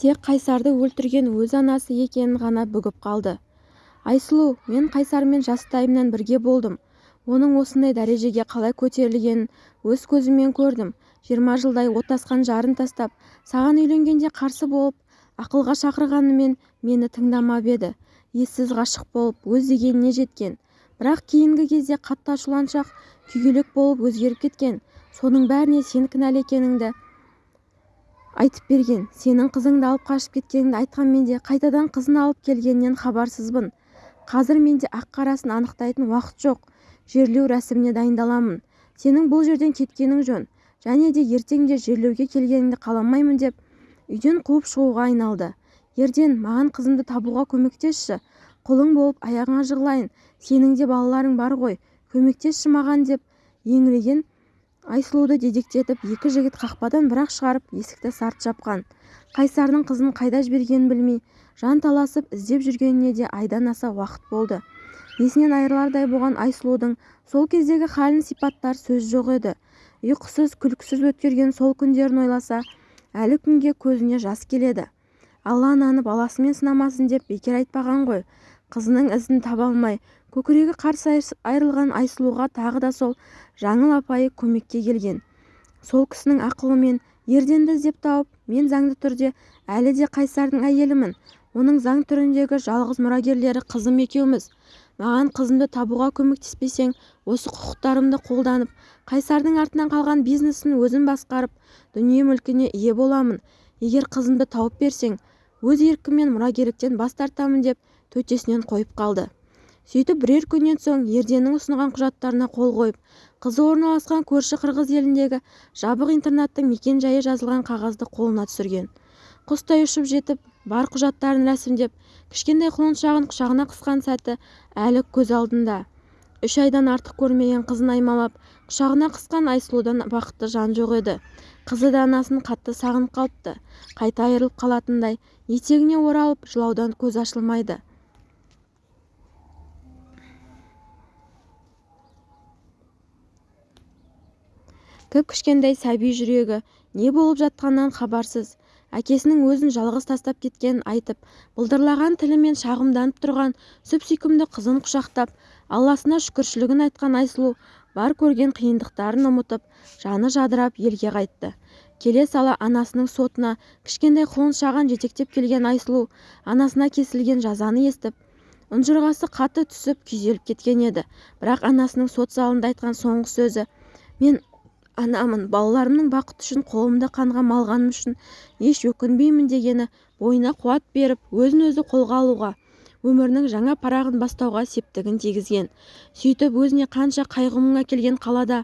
тек қайсарды өлтірген өз анасы екенін ғана бүгіп қалды. Айсұлу мен қайсармен жастайымнан бірге болдым. Оның осындай дәрежеге қалай көтерілгенін өз көзіммен көрдім. Жиырма жылдай отасқан жарын тастап саған үйленгенде қарсы болып ақылға шақырғанымен мені тыңдамап еді. Ессіз ғашық болып өз дегеніне жеткен. Бірақ кейінгі кезде қатты ашуланшақ күйгелек болып өзгеріп кеткен. Соның бәріне сен кінәлі екеніңді айтып берген. Сенің қызыңды алып қашып кеткеніңді айтқанмен де қайтадан қызын алып келгенінен хабарсызбын. Қазір менде ақ-қарасын анықтайтын уақыт жоқ. Жерлеу рәсіміне дайындаламын. Сенің бұл жерден кеткенің жөн. Және де ертең де жерлеуге келгеніңді қаламаймын деп үйден қуып шығуға айналды. Ерден маған қызымды табуға көмектесші. Құлың болып аяғыңа жығылайын. Сенің де балаларың бар ғой. Көмектесші маған деп еңіреген айсұлуды дедектетіп екі жігіт қақпадан бір-ақ шығарып есікті сарт жапқан. Қайсардың қызын қайда жібергенін білмей жанталасып іздеп жүргеніне де айдан аса уақыт болды. Есінен айырылардай болған айсұлудың сол кездегі халін сипаттар сөз жоқ еді. Ұйқысыз күлкісіз өткерген сол күндерін ойласа әлі күнге көзіне жас келеді. Алла ананы баласымен сынамасын деп бекер айтпаған ғой қызының ізін таба алмай көкірегі қарс айрылған айсұлуға тағы да сол жаңыл апайы көмекке келген. Сол кісінің ақылымен ерденді іздеп тауып мен заңды түрде әлі де қайсардың әйелімін оның заң түріндегі жалғыз мұрагерлері қызым екеуміз. Маған қызымды табуға көмектеспесең осы құқықтарымды қолданып қайсардың артынан қалған бизнесін өзім басқарып дүние-мүлкіне ие боламын. Егер қызымды тауып берсең өз еркіммен мұрагерліктен бас тартамын деп төтесінен қойып қалды. Сөйтіп бірер күннен соң ерденнің ұсынған құжаттарына қол қойып қызы орналасқан көрші қырғыз еліндегі жабық интернаттың мекен-жайы жазылған қағазды қолына түсірген. Құстай ұшып жетіп бар құжаттарын рәсімдеп кішкентай құлыншағын құшағына қысқан сәті әлі көз алдында. Үш айдан артық көрмеген қызын аймалап құшағына қысқан айсұлудан бақытты жан жоқ еді. Қызы да анасын қатты сағынып қалыпты. Қайта айырылып қалатындай етегіне оралып жылаудан көз ашылмайды. Кіп-кішкентай сәби жүрегі не болып жатқанынан хабарсыз. Әкесінің өзін жалғыз тастап кеткенін айтып былдырлаған тілімен шағымданып тұрған сүп-сүйкімді қызын құшақтап алласына шүкіршілігін айтқан айсұлу бар көрген қиындықтарын ұмытып жаны жадырап елге қайтты. Келе сала анасының сотына кішкентай құлыншағын жетектеп келген айсұлу анасына кесілген жазаны естіп ұнжырғасы қатты түсіп күйзеліп кеткен еді. Бірақ анасының сот залында айтқан соңғы сөзі мен анамын балаларымның бақыты үшін қолымды қанға малғаным үшін еш өкінбеймін дегені бойына қуат беріп өзін-өзі қолға алуға өмірінің жаңа парағын бастауға септігін тигізген. Сөйтіп өзіне қанша қайғы-мұң әкелген қалада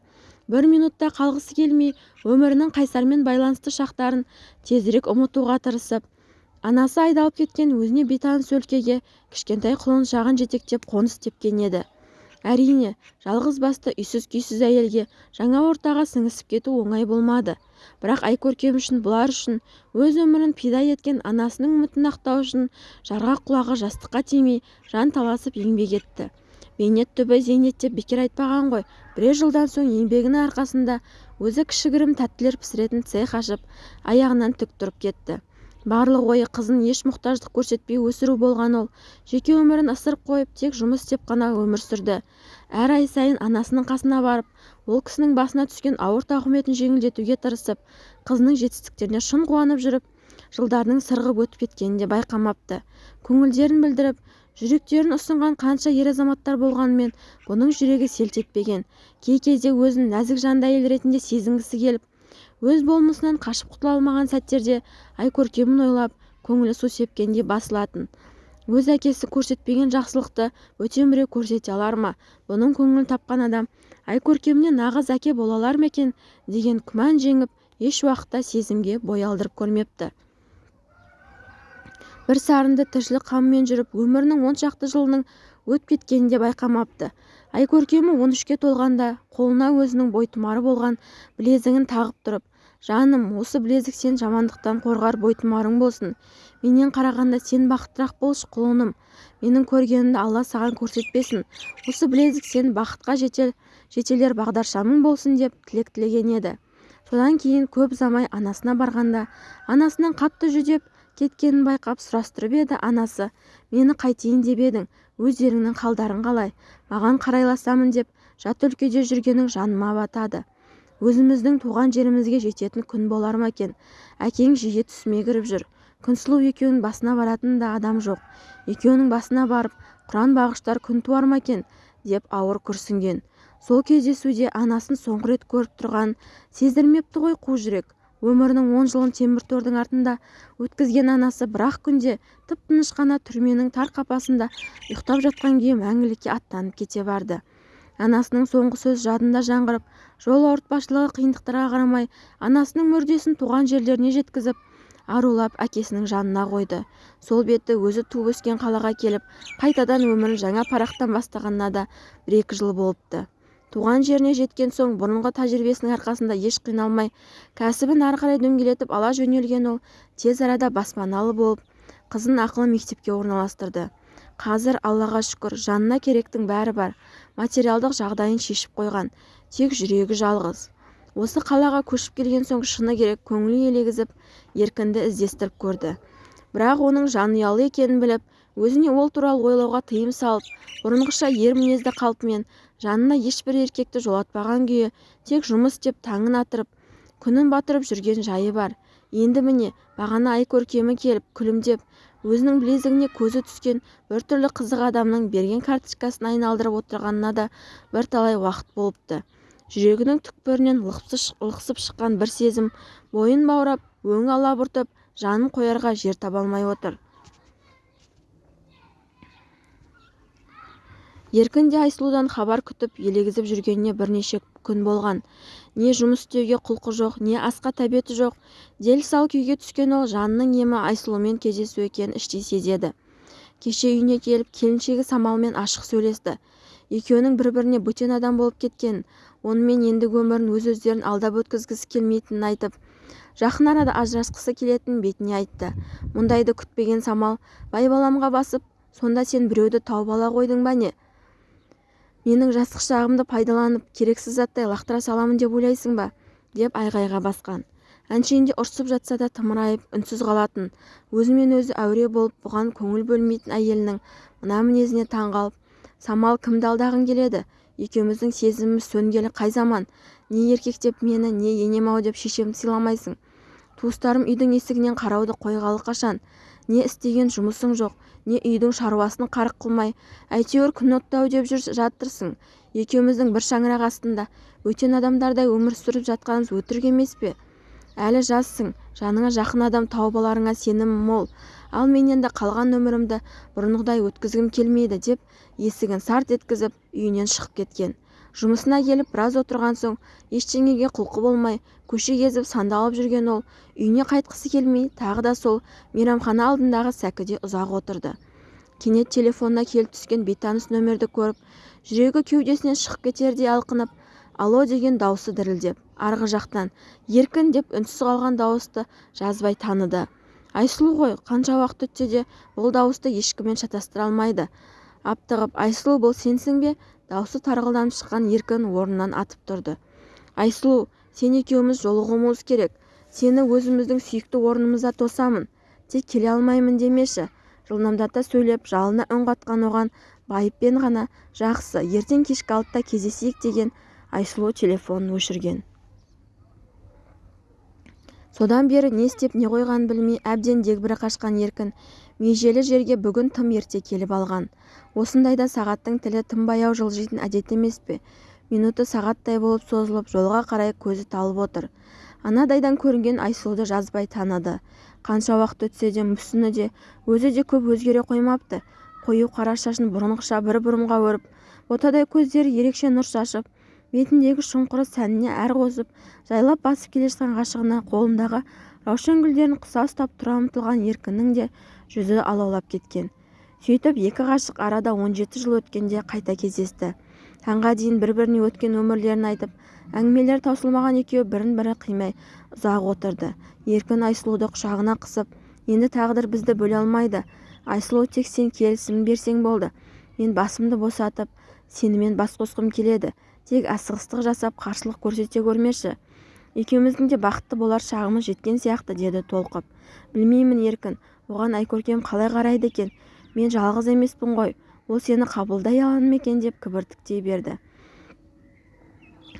бір минутта қалғысы келмей өмірінің қайсармен байланысты шақтарын тезірек ұмытуға тырысып анасы айдалып кеткен өзіне бейтаныс өлкеге кішкентай құлыншағын жетектеп қоныс тепкен еді. Әрине жалғыз басты үйсіз-күйсіз әйелге жаңа ортаға сіңісіп кету оңай болмады. Бірақ айкөркем үшін бұлар үшін өз өмірін пида еткен анасының үмітін ақтау үшін жарғақ құлағы жастыққа тимей жан таласып еңбек етті. Бейнет түбі зейнет деп бекер айтпаған ғой. Бірер жылдан соң еңбегінің арқасында өзі кішігірім тәттілер пісіретін цех ашып аяғынан тік тұрып кетті. Барлық ойы қызын еш мұқтаждық көрсетпей өсіру болған ол. Жеке өмірін ысырып қойып тек жұмыс істеп қана өмір сүрді. Әр ай сайын анасының қасына барып ол кісінің басына түскен ауыр тауқыметін жеңілдетуге тырысып қызының жетістіктеріне шын қуанып жүріп жылдардың сырғып өтіп кеткенін де байқамапты. Көңілдерін білдіріп жүректерін ұсынған қанша ер азаматтар болғанымен бұның жүрегі селт етпеген. Кей кезде өзін нәзік жанды әйел ретінде сезінгісі келіп өз болмысынан қашып құтыла алмаған сәттерде айкөркемін ойлап көңілі су сепкендей басылатын. Өз әкесі көрсетпеген жақсылықты бөтен біреу көрсете алар ма? Бұның көңілін тапқан адам айкөркеміне нағыз әке бола алар ма екен? деген күмән жеңіп еш уақытта сезімге бой алдырып көрмепті. Бір сарынды тіршілік қамымен жүріп өмірінің он шақты жылының өтіп кеткенін де байқамапты. Айкөркемі он үшке толғанда қолына өзінің бойтұмары болған білезігін тағып тұрып жаным осы білезік сен жамандықтан қорғар бойтұмарың болсын. Менен қарағанда сен бақыттырақ болшы құлыным. Менің көргенімді алла саған көрсетпесін. Осы білезік сен бақытқа жетел жетелер бағдаршамың болсын деп тілек тілеген еді. Содан кейін көп ұзамай анасына барғанда анасынан қатты жүдеп кеткенін байқап сұрастырып еді анасы. Мені қайтейін деп едің өздеріңнің қалдарың қалай? Маған қарайласамын деп жат өлкеде жүргенің жаныма батады. Өзіміздің туған жерімізге жететін күн болар ма екен? Әкең жиі түсіме кіріп жүр. Күнсұлу екеуінің басына баратын да адам жоқ. Екеуінің басына барып құран бағыштар күн туар ма екен? деп ауыр күрсінген. Сол кездесуде анасын соңғы рет көріп тұрғанын сездірмепті ғой қу жүрек. Өмірінің он жылын темір тордың артында өткізген анасы бір-ақ күнде тып-тыныш қана түрменің тар қапасында ұйықтап жатқан күйі мәңгілікке аттанып кете барды. Анасының соңғы сөз жадында жаңғырып жол ауыртпашылығы қиындықтарға қарамай анасының мүрдесін туған жерлеріне жеткізіп арулап әкесінің жанына қойды. Сол беті өзі туып өскен қалаға келіп қайтадан өмірін жаңа парақтан бастағанына да бір-екі жыл болыпты. Туған жеріне жеткен соң бұрынғы тәжірибесінің арқасында еш қиналмай кәсібін ары қарай дөңгелетіп ала жөнелген ол тез арада баспаналы болып қызын ақылы мектепке орналастырды. Қазір аллаға шүкір жанына керектің бәрі бар. Материалдық жағдайын шешіп қойған. Тек жүрегі жалғыз. Осы қалаға көшіп келген соң шыны керек көңілі елегізіп еркінді іздестіріп көрді. Бірақ оның жанұялы екенін біліп өзіне ол туралы ойлауға тыйым салып бұрынғыша ер мінезді қалпымен жанына ешбір еркекті жолатпаған күйі тек жұмыс істеп таңын атырып күнін батырып жүрген жайы бар. Енді міне бағана ай көркемі келіп күлімдеп өзінің білезігіне көзі түскен біртүрлі қызық адамның берген карточкасын айналдырып отырғанына да бірталай уақыт болыпты. Жүрегінің түкпірінен лықсып шыққан бір сезім бойын баурап өң алабұртып жанын қоярға жер таба алмай отыр. Еркін де айсұлудан хабар күтіп елегізіп жүргеніне бірнеше күн болған. Не жұмыс істеуге құлқы жоқ не асқа тәбеті жоқ. Дел-сал күйге түскен ол жанының емі айсұлумен кездесу екенін іштей сезеді. Кеше үйіне келіп келіншегі самалмен ашық сөйлесті. Екеуінің бір-біріне бөтен адам болып кеткенін онымен ендігі өмірін өз-өздерін алдап өткізгісі келмейтінін айтып жақын арада ажырасқысы келетінін бетіне айтты. Мұндайды күтпеген самал байбаламға басып сонда сен біреуді тауып ала қойдың ба не? Менің жастық шағымды пайдаланып керексіз заттай лақтыра саламын деп ойлайсың ба? деп айғайға басқан. Әншейінде ұрсып жатса да тымырайып үнсіз қалатын. Өзімен өзі әуре болып бұған көңіл бөлмейтін әйелінің мына мінезіне таңғалып самал кімді алдағың келеді? Екеуміздің сезіміміз сөнгелі қай заман? Не еркектеп мені не енем-ау? деп шешемді сыйламайсың. Туыстарым үйдің есігінен қарауды қойғалы қашан? Не істеген жұмысың жоқ не үйдің шаруасын қарық қылмай әйтеуір күн оттау деп жатырсың. Екеуміздің бір шаңырақ астында бөтен адамдардай өмір сүріп жатқанымыз өтірік емес пе? Әлі жассың жаныңа жақын адам тауып аларыңа сенімім мол. Ал мен енді қалған өмірімді бұрынғыдай өткізгім келмейді деп есігін сарт еткізіп үйінен шығып кеткен. Жұмысына келіп біраз отырған соң ештеңеге құлқы болмай көше кезіп сандалып жүрген ол үйіне қайтқысы келмей тағы да сол мейрамхана алдындағы сәкіде ұзақ отырды. Кенет телефонына келіп түскен бейтаныс нөмерді көріп жүрегі кеудесінен шығып кетердей алқынып алло деген даусы дірілдеп арғы жақтан еркін деп үнсіз қалған дауысты жазбай таныды. Айсұлу ғой қанша уақыт өтсе де бұл дауысты ешкіммен шатастыра алмайды. Аптығып айсұлу бұл сенсің бе? Даусы тарғылданып шыққан еркін орнынан атып тұрды. Айсұлу сен екеуміз жолығуымыз керек. Сені өзіміздің сүйікті орнымызда тосамын. Тек келе алмаймын демеші жылдамдата сөйлеп жалына үн қатқан оған байыппен ғана жақсы ертең кешкі алтыда кездесейік деген айсұлу телефонын өшірген. Содан бері не істеп не қойғанын білмей әбден дегбірі қашқан еркін межелі жерге бүгін тым ерте келіп алған. Осындайда сағаттың тілі тым баяу жылжитын әдет емес пе? Минуты сағаттай болып созылып жолға қарай көзі талып отыр. Анадайдан көрінген айсұлуды жазбай таныды. Қанша уақыт өтсе де мүсіні де өзі де көп өзгере қоймапты. Қою қара шашын бұрынғыша бір бұрымға өріп ботадай көздері ерекше нұр шашып бетіндегі шұңқыры сәніне әр қосып жайлап басып келе жатқан ғашығына қолындағы раушан гүлдерін қыса ұстап тұра ұмтылған еркіннің де жүзі алаулап кеткен. Сөйтіп екі ғашық арада он жеті жыл өткенде қайта кездесті. Таңға дейін бір-біріне өткен өмірлерін айтып әңгімелері таусылмаған екеуі бірін-бірі қимай ұзақ отырды. Еркін айсұлуды құшағына қысып енді тағдыр бізді бөле алмайды. Айсұлу тек сен келісімін берсең болды. Мен басымды босатып сенімен бас қосқым келеді. Тек асығыстық жасап қарсылық көрсете көрмеші. Екеуміздің де бақытты болар шағымыз жеткен сияқты деді толқып. Білмеймін еркін оған айкөркем қалай қарайды екен? Мен жалғыз емеспін ғой ол сені қабылдай ала ма екен деп кібіртіктей берді.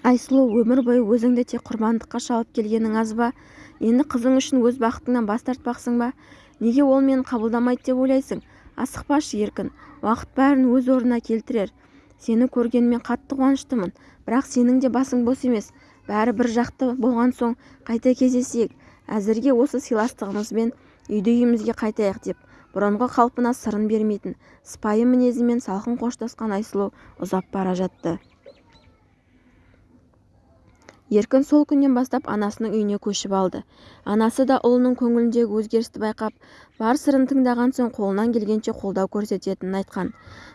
Айсұлу өмір бойы өзіңді тек құрбандыққа шалып келгенің аз ба? Енді қызың үшін өз бақытыңнан бас тартпақсың ба? Неге ол мені қабылдамайды деп ойлайсың? Асықпашы еркін уақыт бәрін өз орнына келтірер. Сені көргеніме қатты қуаныштымын. Бірақ сенің де басың бос емес. Бәрі бір жақты болған соң қайта кездесейік. Әзірге осы сыйластығымызбен үйді үйімізге қайтайық деп. Бұрынғы қалпына сырын бермейтін сыпайы мінезімен салқын қоштасқан айсұлу ұзап бара жатты. Еркін сол күннен бастап анасының үйіне көшіп алды. Анасы да ұлының көңіліндегі өзгерісті байқап бар сырын тыңдаған соң қолынан келгенше қолдау көрсететінін айтқан.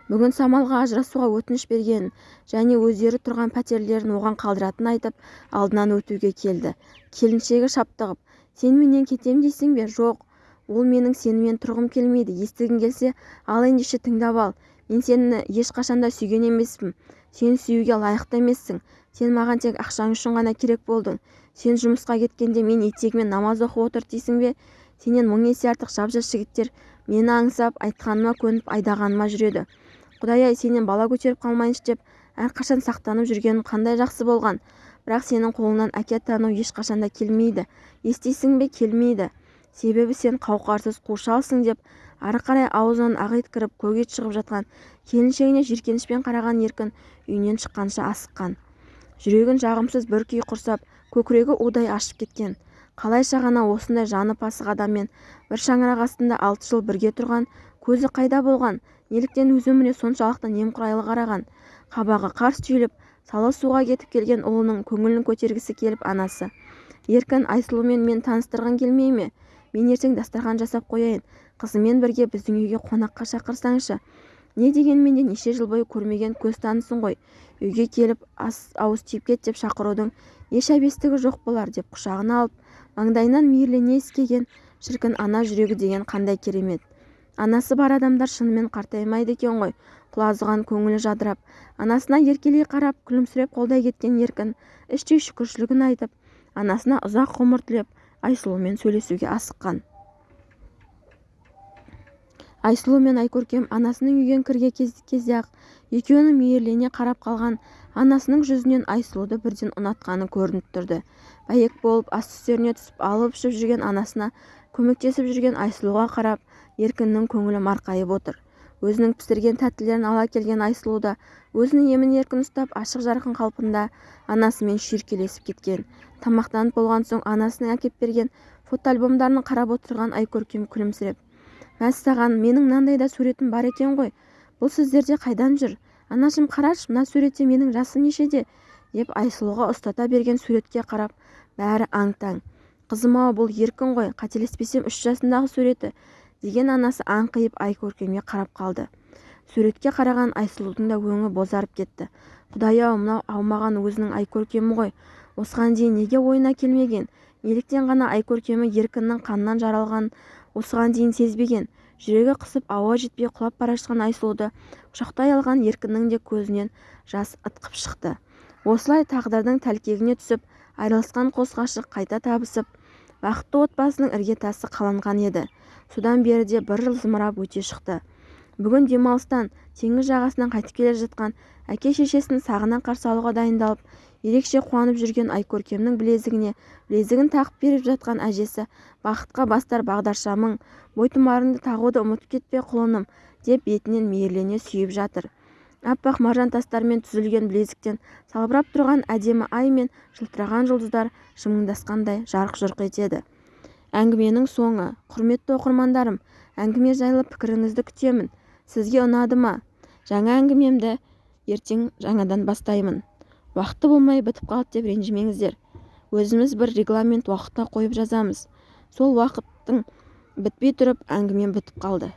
Бүгін самалға ажырасуға өтініш бергенін және өздері тұрған пәтерлерін оған қалдыратынын айтып алдынан өтуге келді. Келіншегі шаптығып сен менен кетем дейсің бе? Жоқ ол менің сенімен тұрғым келмейді естігің келсе ал ендеше тыңдап ал. Мен сені ешқашанда сүйген емеспін. Сен сүюге лайықты емессің. Сен маған тек ақшаң үшін ғана керек болдың. сен жұмысқа кеткенде мен етегіме намаз оқып отыр дейсің бе? сенен мың есе артық жап-жас жігіттер мені аңсап айтқаныма көніп айдағаныма жүреді. құдай-ай сенен бала көтеріп қалмайыншы деп әрқашан сақтанып жүргенім қандай жақсы болған. бірақ сенің қолыңнан әке атану ешқашанда келмейді. естисің бе? келмейді. себебі сен қауқарсыз қу шалсың деп ары қарай аузынан ақ ит кіріп көк ит шығып жатқан келіншегіне жиіркенішпен қараған еркін үйінен шыққанша асыққан. Жүрегін жағымсыз бір күй құрсап көкірегі удай ашып кеткен. Қалайша ғана осындай жаны пасық адаммен бір шаңырақ астында алты жыл бірге тұрған көзі қайда болған? Неліктен өз өміріне соншалықты немқұрайлы қараған? Қабағы қарс түйіліп салы суға кетіп келген ұлының көңілін көтергісі келіп анасы. Еркін айсұлумен мен таныстырғың келмей ме? Мен ертең дастархан жасап қояйын. Қызымен бірге біздің үйге қонаққа шақырсаңшы. Не дегенмен де неше жыл бойы көрмеген көз танысың ғой. Үйге келіп ауыз тиіп кет деп шақырудың еш әбестігі жоқ болар деп құшағына алып маңдайынан мейірлене иіскеген шіркін ана жүрегі деген қандай керемет. Анасы бар адамдар шынымен қартаймайды екен ғой. Құлазыған көңілі жадырап анасына еркелей қарап күлімсіреп қолдай кеткен еркін іштей шүкіршілігін айтып анасына ұзақ ғұмыр тілеп айсұлумен сөйлесуге асыққан айсұлу мен айкөркем анасының үйге кірген кезде-ақ екеуінің мейірлене қарап қалған анасының жүзінен айсұлуды бірден ұнатқаны көрініп тұрды. Бәйек болып ас үстеріне түсіп алып-ішіп жүрген анасына көмектесіп жүрген айсұлуға қарап еркіннің көңілі марқайып отыр. Өзінің пісірген тәттілерін ала келген айсұлу да өзін емін-еркін ұстап ашық-жарқын қалпында анасымен шүйіркелесіп кеткен. Тамақтанып болған соң анасының әкеп берген фотоальбомдарын қарап отырған айкөркем күлімсіреп мәссаған менің мынандай да суретім бар екен ғой. Бұл сіздерде қайдан жүр? Анашым қарашы мына суретте менің жасым нешеде? деп айсұлуға ұстата берген суретке қарап бәрі аң-таң. Қызым-ау бұл еркін ғой қателеспесем үш жасындағы суреті деген анасы аңқиып айкөркемге қарап қалды. Суретке қараған айсұлудың да өңі бозарып кетті. Құдай-ау мынау аумаған өзінің айкөркемі ғой. Осыған дейін неге ойына келмеген? Неліктен ғана айкөркемі еркіннің қанынан жаралған осыған дейін сезбеген. Жүрегі қысып ауа жетпей құлап бара жатқан айсұлуды құшақтай алған еркіннің де көзінен жас ытқып шықты. Осылай тағдырдың тәлкегіне түсіп айырылысқан қос ғашық қайта табысып бақытты отбасының іргетасы қаланған еді. Содан бері де бір жыл зымырап өте шықты. Бүгін демалыстан теңіз жағасынан қайтып келе жатқан әке-шешесін сағына қарсы алуға дайындалып ерекше қуанып жүрген айкөркемнің білезігіне білезігін тағып беріп жатқан әжесі бақытқа бастар бағдаршамың бойтұмарыңды тағуды ұмытып кетпе құлыным деп бетінен мейірлене сүйіп жатыр. Аппақ маржан тастармен түзілген білезіктен салбырап тұрған әдемі ай мен жылтыраған жұлдыздар жымыңдасқандай жарқ-жұрқ етеді. Әңгіменің соңы құрметті оқырмандарым әңгіме жайлы пікіріңізді күтемін. Сізге ұнады ма? Жаңа әңгімемді ертең жаңадан бастаймын. Уақыты болмай бітіп қалды деп ренжімеңіздер. Өзіміз бір регламент уақытта қойып жазамыз. Сол уақыттың бітпей тұрып әңгімем бітіп қалды